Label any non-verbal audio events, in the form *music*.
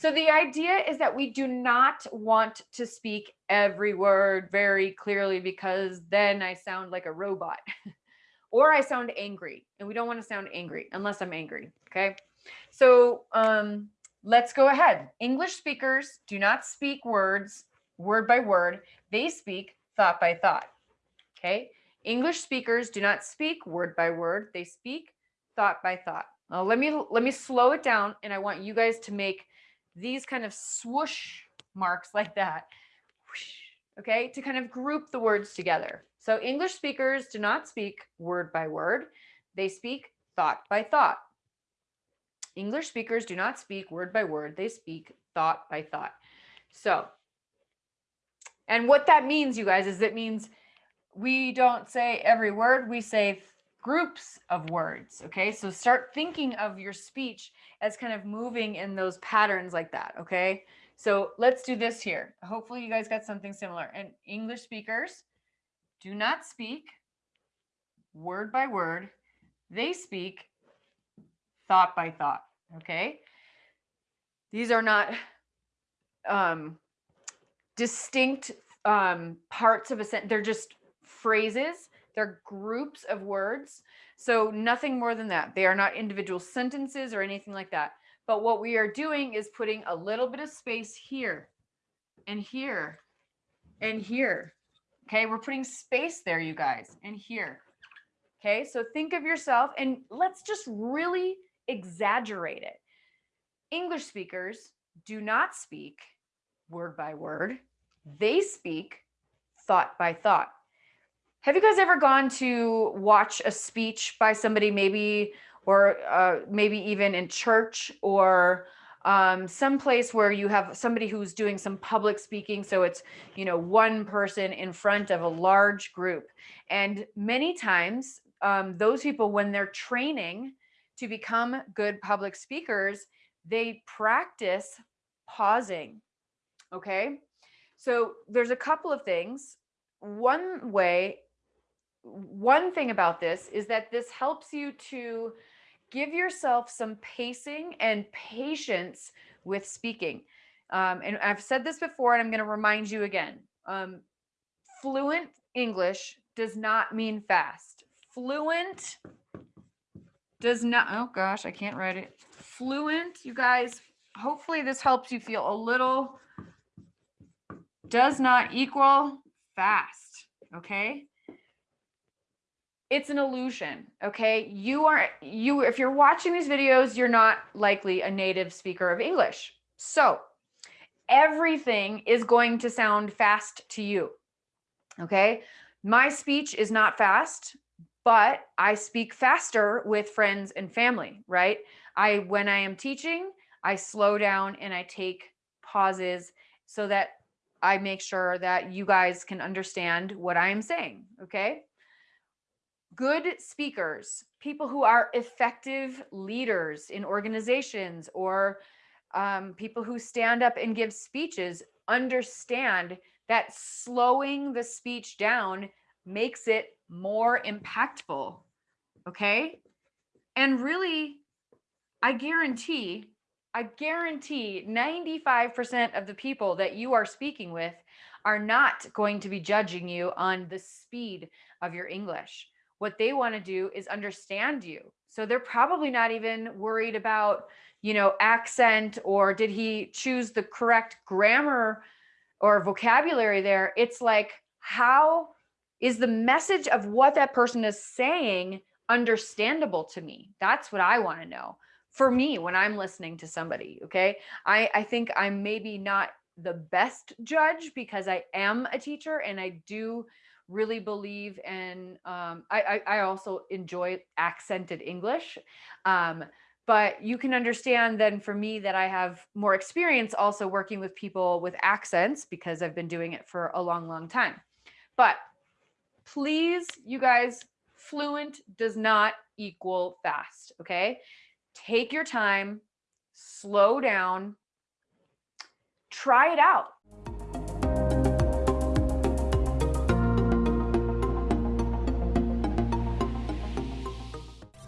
So the idea is that we do not want to speak every word very clearly because then I sound like a robot *laughs* or I sound angry and we don't want to sound angry unless I'm angry. Okay. So um, let's go ahead. English speakers do not speak words word by word. They speak thought by thought. Okay. English speakers do not speak word by word. They speak thought by thought. Now, let me let me slow it down and I want you guys to make these kind of swoosh marks like that. Okay, to kind of group the words together. So English speakers do not speak word by word. They speak thought by thought. English speakers do not speak word by word. They speak thought by thought. So, and what that means, you guys, is it means we don't say every word, we say groups of words. Okay, so start thinking of your speech as kind of moving in those patterns like that. Okay, so let's do this here. Hopefully, you guys got something similar. And English speakers do not speak word by word, they speak thought by thought. Okay, these are not um, distinct um, parts of a sentence, they're just phrases they're groups of words. So nothing more than that. They are not individual sentences or anything like that. But what we are doing is putting a little bit of space here and here and here. Okay, we're putting space there, you guys, and here. Okay, so think of yourself and let's just really exaggerate it. English speakers do not speak word by word, they speak thought by thought. Have you guys ever gone to watch a speech by somebody maybe or uh, maybe even in church or um, some place where you have somebody who's doing some public speaking. So it's, you know, one person in front of a large group. And many times um, those people, when they're training to become good public speakers, they practice pausing. Okay. So there's a couple of things. One way one thing about this is that this helps you to give yourself some pacing and patience with speaking. Um, and I've said this before, and I'm going to remind you again. Um, fluent English does not mean fast. Fluent does not, oh gosh, I can't write it. Fluent, you guys, hopefully this helps you feel a little, does not equal fast, okay? It's an illusion okay? You are you if you're watching these videos you're not likely a native speaker of english. So everything is going to sound fast to you okay? My speech is not fast but i speak faster with friends and family right? I when i am teaching i slow down and i take pauses so that i make sure that you guys can understand what i am saying okay good speakers, people who are effective leaders in organizations or um, people who stand up and give speeches understand that slowing the speech down makes it more impactful. Okay. And really, I guarantee, I guarantee 95% of the people that you are speaking with are not going to be judging you on the speed of your English. What they want to do is understand you. So they're probably not even worried about, you know, accent or did he choose the correct grammar or vocabulary there. It's like, how is the message of what that person is saying understandable to me? That's what I want to know for me when I'm listening to somebody. Okay. I, I think I'm maybe not the best judge because I am a teacher and I do really believe in um, I, I, I also enjoy accented english um, but you can understand then for me that i have more experience also working with people with accents because i've been doing it for a long long time. But please you guys fluent does not equal fast okay? Take your time slow down try it out